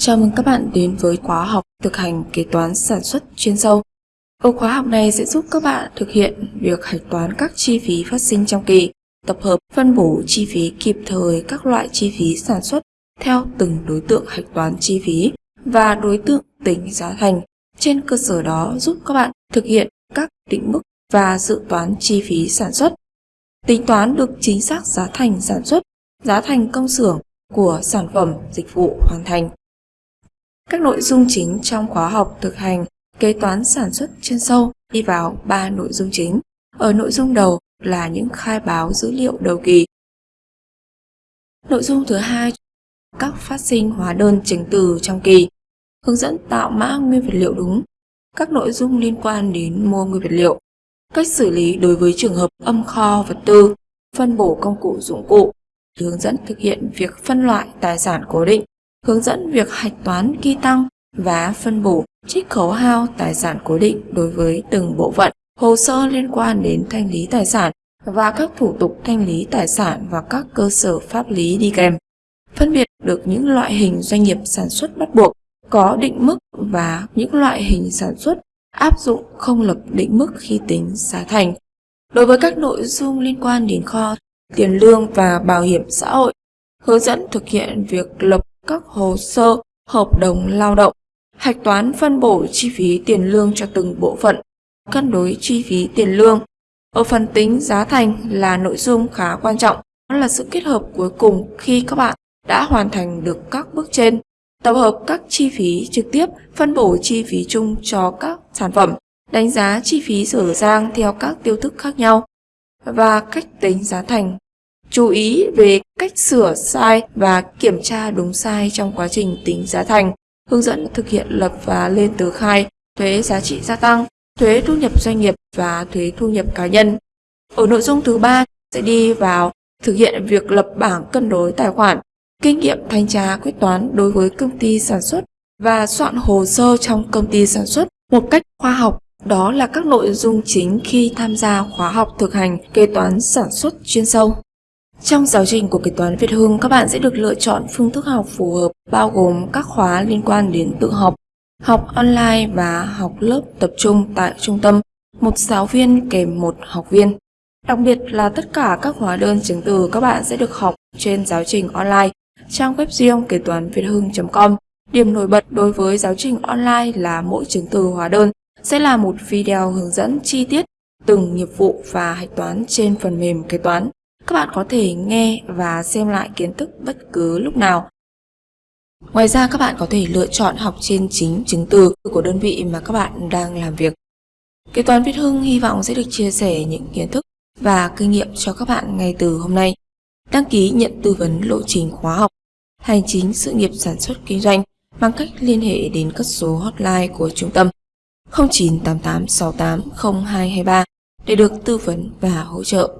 Chào mừng các bạn đến với khóa học thực hành kế toán sản xuất chuyên sâu. Ở khóa học này sẽ giúp các bạn thực hiện việc hạch toán các chi phí phát sinh trong kỳ, tập hợp phân bổ chi phí kịp thời các loại chi phí sản xuất theo từng đối tượng hạch toán chi phí và đối tượng tính giá thành. Trên cơ sở đó giúp các bạn thực hiện các định mức và dự toán chi phí sản xuất. Tính toán được chính xác giá thành sản xuất, giá thành công xưởng của sản phẩm dịch vụ hoàn thành. Các nội dung chính trong khóa học thực hành kế toán sản xuất chuyên sâu đi vào 3 nội dung chính. Ở nội dung đầu là những khai báo dữ liệu đầu kỳ. Nội dung thứ hai các phát sinh hóa đơn chứng từ trong kỳ, hướng dẫn tạo mã nguyên vật liệu đúng, các nội dung liên quan đến mua nguyên vật liệu, cách xử lý đối với trường hợp âm kho vật tư, phân bổ công cụ dụng cụ, hướng dẫn thực hiện việc phân loại tài sản cố định, hướng dẫn việc hạch toán ghi tăng và phân bổ trích khấu hao tài sản cố định đối với từng bộ phận, hồ sơ liên quan đến thanh lý tài sản và các thủ tục thanh lý tài sản và các cơ sở pháp lý đi kèm. Phân biệt được những loại hình doanh nghiệp sản xuất bắt buộc có định mức và những loại hình sản xuất áp dụng không lập định mức khi tính giá thành. Đối với các nội dung liên quan đến kho, tiền lương và bảo hiểm xã hội, hướng dẫn thực hiện việc lập các hồ sơ hợp đồng lao động, hạch toán phân bổ chi phí tiền lương cho từng bộ phận, cân đối chi phí tiền lương. Ở phần tính giá thành là nội dung khá quan trọng, đó là sự kết hợp cuối cùng khi các bạn đã hoàn thành được các bước trên. Tập hợp các chi phí trực tiếp, phân bổ chi phí chung cho các sản phẩm, đánh giá chi phí sửa giang theo các tiêu thức khác nhau và cách tính giá thành Chú ý về cách sửa sai và kiểm tra đúng sai trong quá trình tính giá thành, hướng dẫn thực hiện lập và lên tờ khai, thuế giá trị gia tăng, thuế thu nhập doanh nghiệp và thuế thu nhập cá nhân. Ở nội dung thứ ba sẽ đi vào thực hiện việc lập bảng cân đối tài khoản, kinh nghiệm thanh tra quyết toán đối với công ty sản xuất và soạn hồ sơ trong công ty sản xuất một cách khoa học. Đó là các nội dung chính khi tham gia khóa học thực hành kế toán sản xuất chuyên sâu. Trong giáo trình của kế toán Việt Hưng, các bạn sẽ được lựa chọn phương thức học phù hợp bao gồm các khóa liên quan đến tự học, học online và học lớp tập trung tại trung tâm, một giáo viên kèm một học viên. Đặc biệt là tất cả các hóa đơn chứng từ các bạn sẽ được học trên giáo trình online. Trang web riêng kế toán Việt Hưng.com Điểm nổi bật đối với giáo trình online là mỗi chứng từ hóa đơn sẽ là một video hướng dẫn chi tiết từng nghiệp vụ và hạch toán trên phần mềm kế toán. Các bạn có thể nghe và xem lại kiến thức bất cứ lúc nào. Ngoài ra, các bạn có thể lựa chọn học trên chính chứng từ của đơn vị mà các bạn đang làm việc. Kế toán Việt Hưng hy vọng sẽ được chia sẻ những kiến thức và kinh nghiệm cho các bạn ngay từ hôm nay. Đăng ký nhận tư vấn lộ trình khóa học, Hành chính sự nghiệp sản xuất kinh doanh bằng cách liên hệ đến các số hotline của trung tâm 0988680223 để được tư vấn và hỗ trợ.